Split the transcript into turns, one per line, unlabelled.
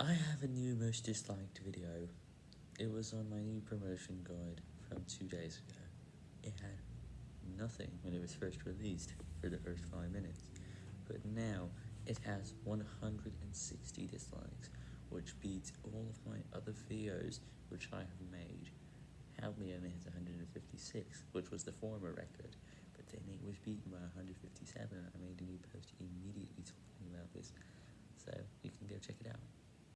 I have a new most disliked video. It was on my new promotion guide from two days ago. It had nothing when it was first released for the first 5 minutes, but now it has 160 dislikes, which beats all of my other videos which I have made. Help only has 156, which was the former record, but then it was beaten by 157